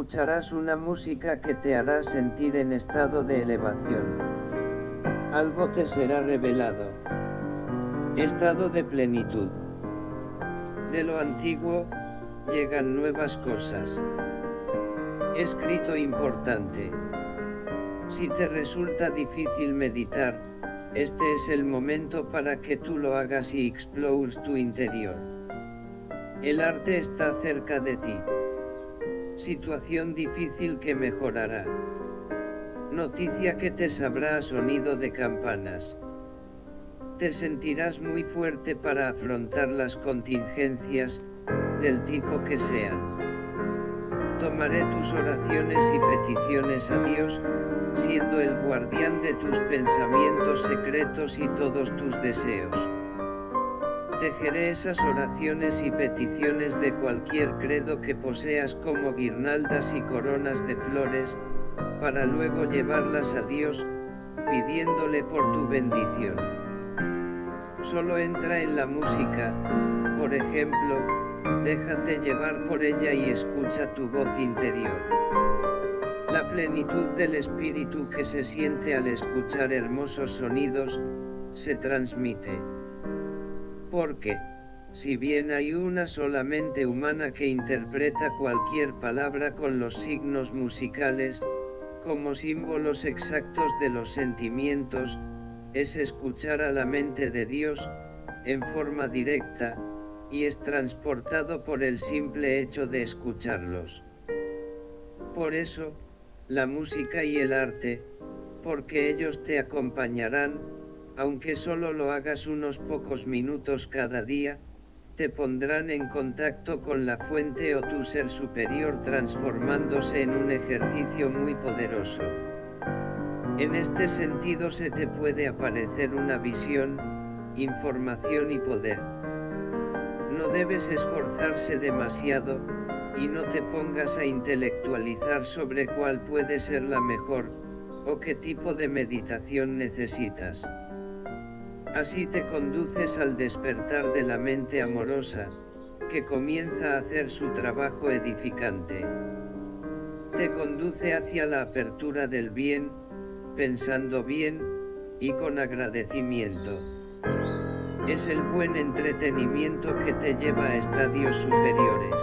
escucharás una música que te hará sentir en estado de elevación. Algo te será revelado. Estado de plenitud. De lo antiguo, llegan nuevas cosas. Escrito importante. Si te resulta difícil meditar, este es el momento para que tú lo hagas y explores tu interior. El arte está cerca de ti. Situación difícil que mejorará. Noticia que te sabrá a sonido de campanas. Te sentirás muy fuerte para afrontar las contingencias, del tipo que sean. Tomaré tus oraciones y peticiones a Dios, siendo el guardián de tus pensamientos secretos y todos tus deseos. Tejeré esas oraciones y peticiones de cualquier credo que poseas como guirnaldas y coronas de flores, para luego llevarlas a Dios, pidiéndole por tu bendición. Solo entra en la música, por ejemplo, déjate llevar por ella y escucha tu voz interior. La plenitud del espíritu que se siente al escuchar hermosos sonidos, se transmite. Porque, si bien hay una solamente humana que interpreta cualquier palabra con los signos musicales, como símbolos exactos de los sentimientos, es escuchar a la mente de Dios, en forma directa, y es transportado por el simple hecho de escucharlos. Por eso, la música y el arte, porque ellos te acompañarán, aunque solo lo hagas unos pocos minutos cada día, te pondrán en contacto con la fuente o tu ser superior transformándose en un ejercicio muy poderoso. En este sentido se te puede aparecer una visión, información y poder. No debes esforzarse demasiado, y no te pongas a intelectualizar sobre cuál puede ser la mejor, o qué tipo de meditación necesitas. Así te conduces al despertar de la mente amorosa, que comienza a hacer su trabajo edificante. Te conduce hacia la apertura del bien, pensando bien, y con agradecimiento. Es el buen entretenimiento que te lleva a estadios superiores.